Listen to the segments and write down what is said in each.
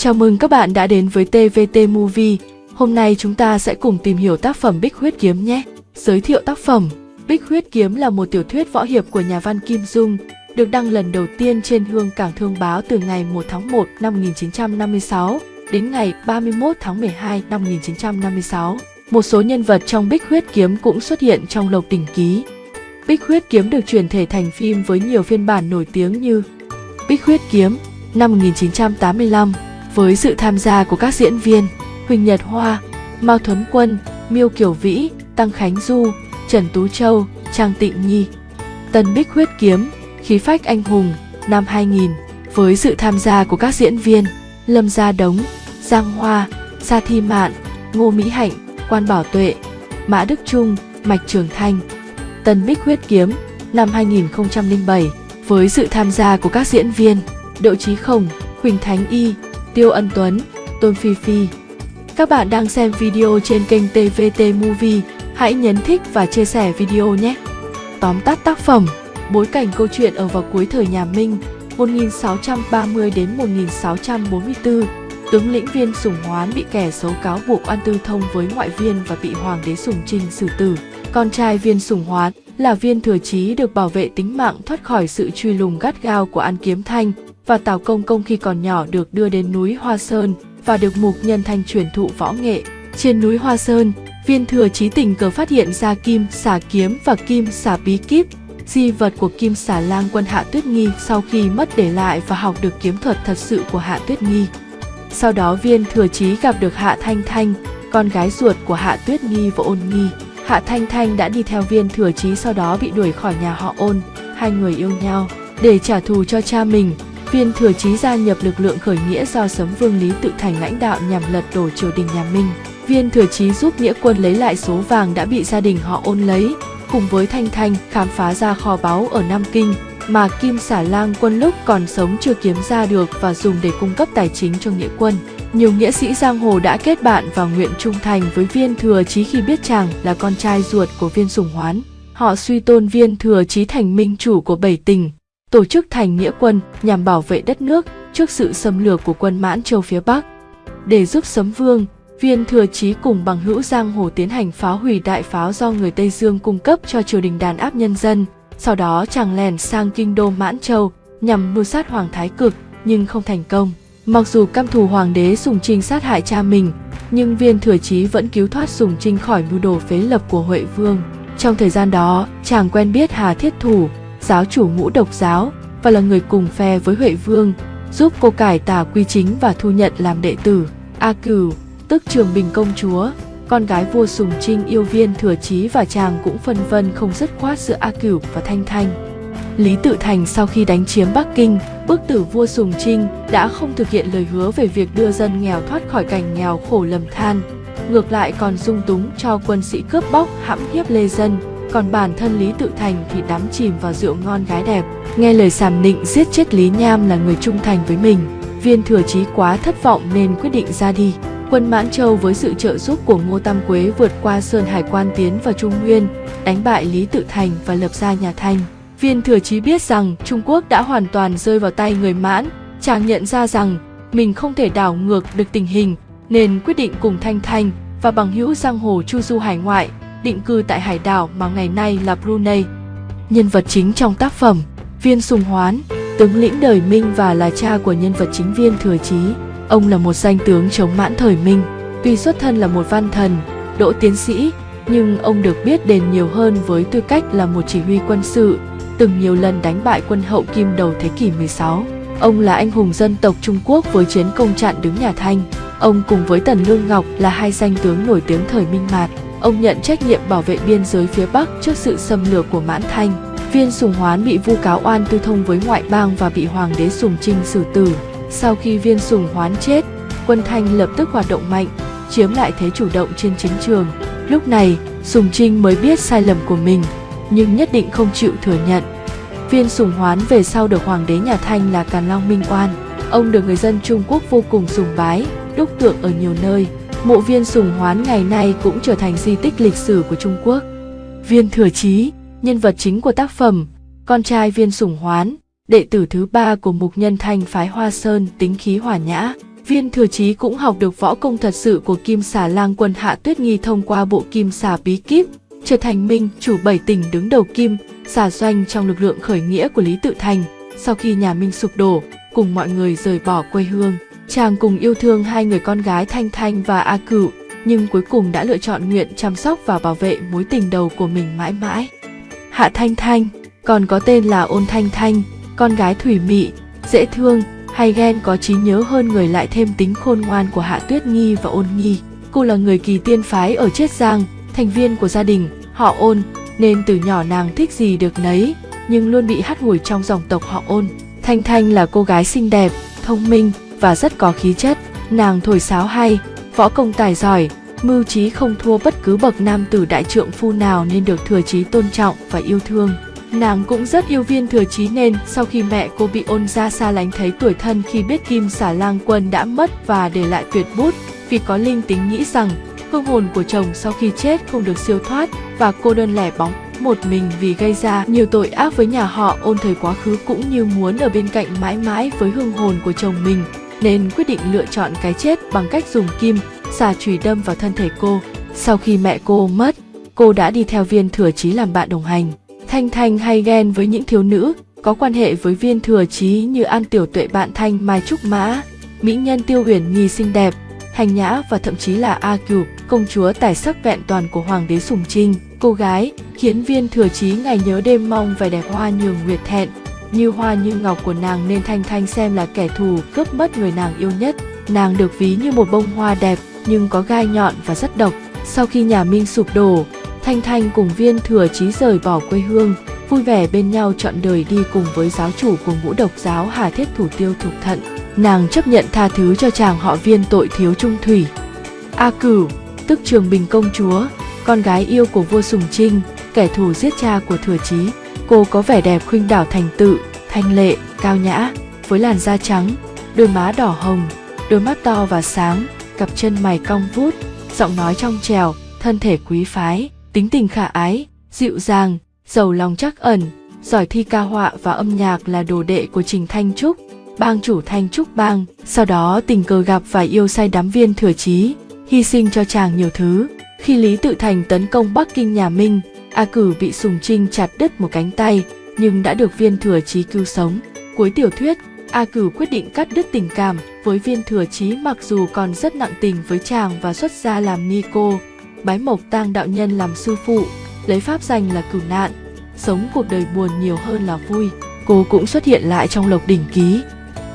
Chào mừng các bạn đã đến với TVT Movie. Hôm nay chúng ta sẽ cùng tìm hiểu tác phẩm Bích Huyết Kiếm nhé. Giới thiệu tác phẩm Bích Huyết Kiếm là một tiểu thuyết võ hiệp của nhà văn Kim Dung, được đăng lần đầu tiên trên Hương Cảng Thương Báo từ ngày 1 tháng 1 năm 1956 đến ngày 31 tháng 12 năm 1956. Một số nhân vật trong Bích Huyết Kiếm cũng xuất hiện trong Lộc Đỉnh Ký. Bích Huyết Kiếm được chuyển thể thành phim với nhiều phiên bản nổi tiếng như Bích Huyết Kiếm năm 1985 với sự tham gia của các diễn viên Huỳnh Nhật Hoa, Mao Thuấn Quân, Miêu Kiều Vĩ, Tăng Khánh Du, Trần Tú Châu, Trang Tịnh Nhi. Tân Bích Huyết Kiếm, Khí phách anh hùng năm 2000 với sự tham gia của các diễn viên Lâm Gia Đống, Giang Hoa, Sa Thi Mạn, Ngô Mỹ Hạnh, Quan Bảo Tuệ, Mã Đức Trung, Mạch Trường Thanh. Tân Bích Huyết Kiếm năm 2007 với sự tham gia của các diễn viên Đỗ Chí Khổng, Huỳnh Thánh Y, Tiêu Ân Tuấn, Tôn Phi Phi. Các bạn đang xem video trên kênh TVT Movie, hãy nhấn thích và chia sẻ video nhé. Tóm tắt tác phẩm, bối cảnh câu chuyện ở vào cuối thời nhà Minh, 1630 đến 1644, tướng lĩnh viên Sùng Hoán bị kẻ xấu cáo buộc oan tư thông với ngoại viên và bị hoàng đế Sùng Trinh xử tử. Con trai viên Sùng Hoán là viên thừa chí được bảo vệ tính mạng thoát khỏi sự truy lùng gắt gao của An Kiếm Thanh và Tào Công Công khi còn nhỏ được đưa đến núi Hoa Sơn và được Mục Nhân Thanh truyền thụ võ nghệ. Trên núi Hoa Sơn, viên thừa trí tình cờ phát hiện ra kim xà kiếm và kim xà bí kíp, di vật của kim xà lang quân Hạ Tuyết Nghi sau khi mất để lại và học được kiếm thuật thật sự của Hạ Tuyết Nghi. Sau đó viên thừa trí gặp được Hạ Thanh Thanh, con gái ruột của Hạ Tuyết Nghi và Ôn Nghi. Hạ Thanh Thanh đã đi theo viên thừa trí sau đó bị đuổi khỏi nhà họ ôn, hai người yêu nhau. Để trả thù cho cha mình, viên thừa chí gia nhập lực lượng khởi nghĩa do sấm vương Lý Tự Thành lãnh đạo nhằm lật đổ triều đình nhà Minh. Viên thừa chí giúp nghĩa quân lấy lại số vàng đã bị gia đình họ ôn lấy, cùng với Thanh Thanh khám phá ra kho báu ở Nam Kinh mà Kim Xả Lang quân lúc còn sống chưa kiếm ra được và dùng để cung cấp tài chính cho nghĩa quân. Nhiều nghĩa sĩ giang hồ đã kết bạn và nguyện trung thành với viên thừa chí khi biết chàng là con trai ruột của viên sùng hoán. Họ suy tôn viên thừa chí thành minh chủ của bảy tỉnh, tổ chức thành nghĩa quân nhằm bảo vệ đất nước trước sự xâm lược của quân mãn châu phía Bắc. Để giúp sấm vương, viên thừa chí cùng bằng hữu giang hồ tiến hành phá hủy đại pháo do người Tây Dương cung cấp cho triều đình đàn áp nhân dân. Sau đó chàng lèn sang kinh đô Mãn Châu nhằm mưu sát Hoàng Thái Cực nhưng không thành công. Mặc dù căm thù hoàng đế Sùng Trinh sát hại cha mình, nhưng viên thừa chí vẫn cứu thoát Sùng Trinh khỏi mưu đồ phế lập của Huệ Vương. Trong thời gian đó, chàng quen biết Hà Thiết Thủ, giáo chủ ngũ độc giáo và là người cùng phe với Huệ Vương, giúp cô cải tà quy chính và thu nhận làm đệ tử. A Cửu, tức Trường Bình công chúa, con gái vua Sùng Trinh yêu viên thừa chí và chàng cũng phân vân không dứt khoát giữa A Cửu và Thanh Thanh. Lý Tự Thành sau khi đánh chiếm Bắc Kinh, bức tử vua Sùng Trinh đã không thực hiện lời hứa về việc đưa dân nghèo thoát khỏi cảnh nghèo khổ lầm than, ngược lại còn dung túng cho quân sĩ cướp bóc hãm hiếp lê dân, còn bản thân Lý Tự Thành thì đắm chìm vào rượu ngon gái đẹp. Nghe lời sàm nịnh giết chết Lý Nham là người trung thành với mình, viên thừa chí quá thất vọng nên quyết định ra đi. Quân Mãn Châu với sự trợ giúp của Ngô Tam Quế vượt qua Sơn Hải quan tiến vào Trung Nguyên, đánh bại Lý Tự Thành và lập ra nhà Thanh. Viên thừa chí biết rằng Trung Quốc đã hoàn toàn rơi vào tay người mãn, chàng nhận ra rằng mình không thể đảo ngược được tình hình, nên quyết định cùng Thanh Thanh và bằng hữu giang hồ chu du hải ngoại, định cư tại hải đảo mà ngày nay là Brunei. Nhân vật chính trong tác phẩm, Viên Sùng Hoán, tướng lĩnh đời Minh và là cha của nhân vật chính Viên Thừa Chí. Ông là một danh tướng chống mãn thời Minh, tuy xuất thân là một văn thần, Đỗ tiến sĩ, nhưng ông được biết đến nhiều hơn với tư cách là một chỉ huy quân sự, từng nhiều lần đánh bại quân hậu kim đầu thế kỷ 16. Ông là anh hùng dân tộc Trung Quốc với chiến công chặn đứng nhà Thanh. Ông cùng với Tần Lương Ngọc là hai danh tướng nổi tiếng thời Minh Mạt. Ông nhận trách nhiệm bảo vệ biên giới phía Bắc trước sự xâm lược của Mãn Thanh. Viên Sùng Hoán bị vu cáo oan tư thông với ngoại bang và bị Hoàng đế Sùng Trinh xử tử. Sau khi Viên Sùng Hoán chết, quân Thanh lập tức hoạt động mạnh, chiếm lại thế chủ động trên chiến trường. Lúc này, Sùng Trinh mới biết sai lầm của mình, nhưng nhất định không chịu thừa nhận. Viên Sùng Hoán về sau được hoàng đế nhà Thanh là Càn Long Minh oan, Ông được người dân Trung Quốc vô cùng sùng bái, đúc tượng ở nhiều nơi. Mộ viên Sùng Hoán ngày nay cũng trở thành di tích lịch sử của Trung Quốc. Viên Thừa Chí, nhân vật chính của tác phẩm, con trai Viên Sùng Hoán, đệ tử thứ ba của mục nhân thanh phái Hoa Sơn tính khí hòa nhã. Viên thừa chí cũng học được võ công thật sự của Kim Xà Lang quân Hạ Tuyết Nghi thông qua bộ Kim Xà bí kíp, trở thành minh chủ bảy tỉnh đứng đầu Kim, xà doanh trong lực lượng khởi nghĩa của Lý Tự Thành. Sau khi nhà Minh sụp đổ, cùng mọi người rời bỏ quê hương, chàng cùng yêu thương hai người con gái Thanh Thanh và A Cửu, nhưng cuối cùng đã lựa chọn nguyện chăm sóc và bảo vệ mối tình đầu của mình mãi mãi. Hạ Thanh Thanh, còn có tên là Ôn Thanh Thanh, con gái thủy mị, dễ thương, hay ghen có trí nhớ hơn người lại thêm tính khôn ngoan của Hạ Tuyết Nghi và Ôn Nghi. Cô là người kỳ tiên phái ở Chiết Giang, thành viên của gia đình, họ Ôn, nên từ nhỏ nàng thích gì được nấy, nhưng luôn bị hắt hủi trong dòng tộc họ Ôn. Thanh Thanh là cô gái xinh đẹp, thông minh và rất có khí chất. Nàng thổi sáo hay, võ công tài giỏi, mưu trí không thua bất cứ bậc nam tử đại trượng phu nào nên được thừa chí tôn trọng và yêu thương. Nàng cũng rất yêu viên thừa chí nên sau khi mẹ cô bị ôn ra xa lánh thấy tuổi thân khi biết Kim xả lang quân đã mất và để lại tuyệt bút vì có linh tính nghĩ rằng hương hồn của chồng sau khi chết không được siêu thoát và cô đơn lẻ bóng một mình vì gây ra nhiều tội ác với nhà họ ôn thời quá khứ cũng như muốn ở bên cạnh mãi mãi với hương hồn của chồng mình nên quyết định lựa chọn cái chết bằng cách dùng kim xà chùy đâm vào thân thể cô. Sau khi mẹ cô mất, cô đã đi theo viên thừa chí làm bạn đồng hành. Thanh thanh hay ghen với những thiếu nữ có quan hệ với viên thừa chí như an tiểu tuệ, bạn thanh, mai trúc mã, mỹ nhân tiêu uyển, nhi xinh đẹp, hành nhã và thậm chí là a cửu, công chúa tài sắc vẹn toàn của hoàng đế sùng trinh cô gái khiến viên thừa chí ngày nhớ đêm mong vẻ đẹp hoa nhường nguyệt thẹn như hoa như ngọc của nàng nên thanh thanh xem là kẻ thù cướp mất người nàng yêu nhất. Nàng được ví như một bông hoa đẹp, nhưng có gai nhọn và rất độc. Sau khi nhà minh sụp đổ, thanh thanh cùng viên thừa chí rời bỏ quê hương, vui vẻ bên nhau chọn đời đi cùng với giáo chủ của ngũ độc giáo hà thiết thủ tiêu thục thận. Nàng chấp nhận tha thứ cho chàng họ viên tội thiếu trung thủy. A cửu, tức trường bình công chúa, con gái yêu của vua sùng trinh kẻ thù giết cha của thừa chí cô có vẻ đẹp khuynh đảo thành tự, thanh lệ, cao nhã, với làn da trắng, đôi má đỏ hồng, đôi mắt to và sáng, cặp chân mày cong vút giọng nói trong trèo, thân thể quý phái, tính tình khả ái, dịu dàng, giàu lòng chắc ẩn. Giỏi thi ca họa và âm nhạc là đồ đệ của trình thanh trúc, bang chủ thanh trúc bang. Sau đó, tình cờ gặp và yêu say đắm viên thừa chí, hy sinh cho chàng nhiều thứ. Khi lý tự thành tấn công bắc kinh nhà minh a cử bị sùng trinh chặt đứt một cánh tay, nhưng đã được viên thừa chí cứu sống. Cuối tiểu thuyết, a cử quyết định cắt đứt tình cảm với viên thừa chí mặc dù còn rất nặng tình với chàng và xuất gia làm ni cô, bái mộc tang đạo nhân làm sư phụ, lấy pháp danh là cửu nạn, sống cuộc đời buồn nhiều hơn là vui. Cô cũng xuất hiện lại trong lộc đỉnh ký.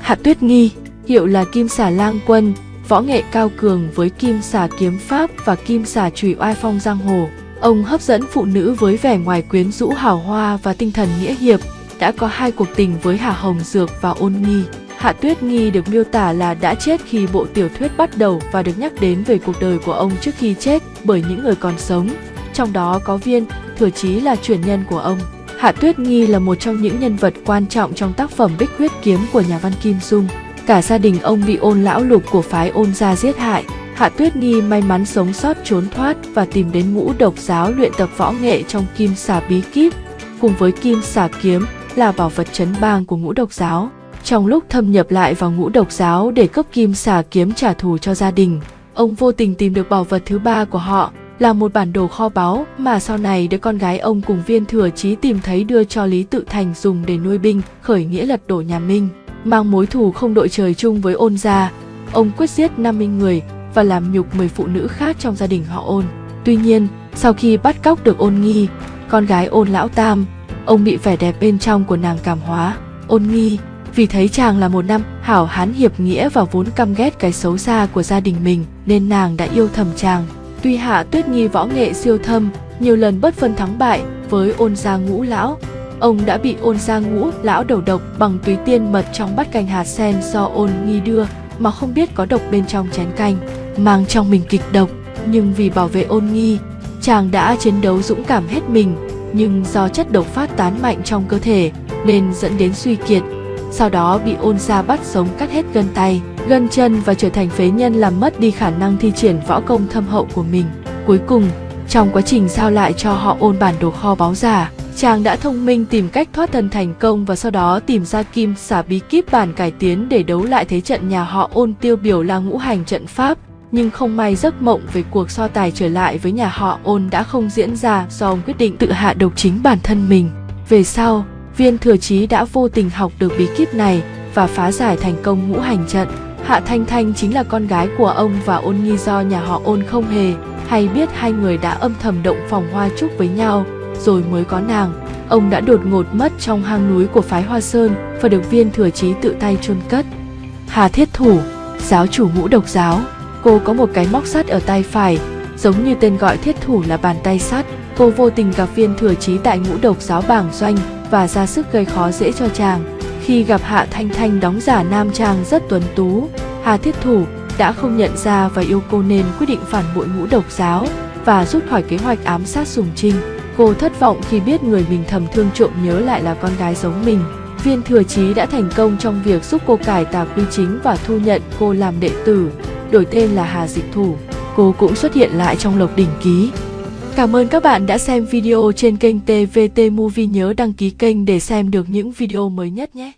Hạ tuyết nghi, hiệu là kim xà lang quân, võ nghệ cao cường với kim xà kiếm pháp và kim xà Trùy oai phong giang hồ ông hấp dẫn phụ nữ với vẻ ngoài quyến rũ hào hoa và tinh thần nghĩa hiệp đã có hai cuộc tình với hà hồng dược và ôn nghi Hạ Tuyết Nghi được miêu tả là đã chết khi bộ tiểu thuyết bắt đầu và được nhắc đến về cuộc đời của ông trước khi chết bởi những người còn sống. Trong đó có Viên, Thừa Chí là truyền nhân của ông. Hạ Tuyết Nghi là một trong những nhân vật quan trọng trong tác phẩm Bích Huyết Kiếm của nhà văn Kim Dung. Cả gia đình ông bị ôn lão lục của phái ôn gia giết hại. Hạ Tuyết Nhi may mắn sống sót trốn thoát và tìm đến ngũ độc giáo luyện tập võ nghệ trong kim xà bí kíp, cùng với kim xà kiếm là bảo vật chấn bang của ngũ độc giáo. Trong lúc thâm nhập lại vào ngũ độc giáo để cấp kim xà kiếm trả thù cho gia đình ông vô tình tìm được bảo vật thứ ba của họ là một bản đồ kho báu mà sau này đứa con gái ông cùng viên thừa chí tìm thấy đưa cho lý tự thành dùng để nuôi binh khởi nghĩa lật đổ nhà minh mang mối thù không đội trời chung với ôn gia. Ông quyết giết 50 người và làm nhục 10 phụ nữ khác trong gia đình họ ôn. Tuy nhiên, sau khi bắt cóc được ôn nghi, con gái ôn lão tam, ông bị vẻ đẹp bên trong của nàng cảm hóa. Ôn nghi, vì thấy chàng là một năm hảo hán hiệp nghĩa và vốn căm ghét cái xấu xa của gia đình mình, nên nàng đã yêu thầm chàng. Tuy hạ tuyết nghi võ nghệ siêu thâm, nhiều lần bất phân thắng bại với ôn gia ngũ lão, ông đã bị ôn gia ngũ lão đầu độc bằng túy tiên mật trong bát canh hạt sen do ôn nghi đưa mà không biết có độc bên trong chén canh mang trong mình kịch độc nhưng vì bảo vệ ôn nghi chàng đã chiến đấu dũng cảm hết mình nhưng do chất độc phát tán mạnh trong cơ thể nên dẫn đến suy kiệt sau đó bị ôn gia bắt sống cắt hết gân tay, gân chân và trở thành phế nhân làm mất đi khả năng thi triển võ công thâm hậu của mình. Cuối cùng, trong quá trình giao lại cho họ ôn bản đồ kho báu giả, Chàng đã thông minh tìm cách thoát thân thành công và sau đó tìm ra kim xả bí kíp bản cải tiến để đấu lại thế trận nhà họ ôn tiêu biểu là ngũ hành trận pháp. Nhưng không may giấc mộng về cuộc so tài trở lại với nhà họ ôn đã không diễn ra do ông quyết định tự hạ độc chính bản thân mình. Về sau, viên thừa chí đã vô tình học được bí kíp này và phá giải thành công ngũ hành trận. Hạ Thanh Thanh chính là con gái của ông và ôn nghi do nhà họ ôn không hề hay biết hai người đã âm thầm động phòng hoa trúc với nhau rồi mới có nàng. Ông đã đột ngột mất trong hang núi của phái Hoa Sơn và được viên thừa chí tự tay chôn cất. Hà Thiết Thủ, giáo chủ ngũ độc giáo, cô có một cái móc sắt ở tay phải, giống như tên gọi thiết thủ là bàn tay sắt. Cô vô tình gặp viên thừa chí tại ngũ độc giáo bảng doanh và ra sức gây khó dễ cho chàng. Khi gặp Hạ Thanh Thanh đóng giả nam chàng rất tuấn tú, Hà Thiết Thủ đã không nhận ra và yêu cô nên quyết định phản bội ngũ độc giáo và rút khỏi kế hoạch ám sát Sùng Trinh. Cô thất vọng khi biết người mình thầm thương trộm nhớ lại là con gái giống mình. Viên thừa chí đã thành công trong việc giúp cô cải tà quy chính và thu nhận cô làm đệ tử, đổi tên là Hà Dịch Thủ. Cô cũng xuất hiện lại trong Lộc Đỉnh Ký. Cảm ơn các bạn đã xem video trên kênh TVT Movie nhớ đăng ký kênh để xem được những video mới nhất nhé.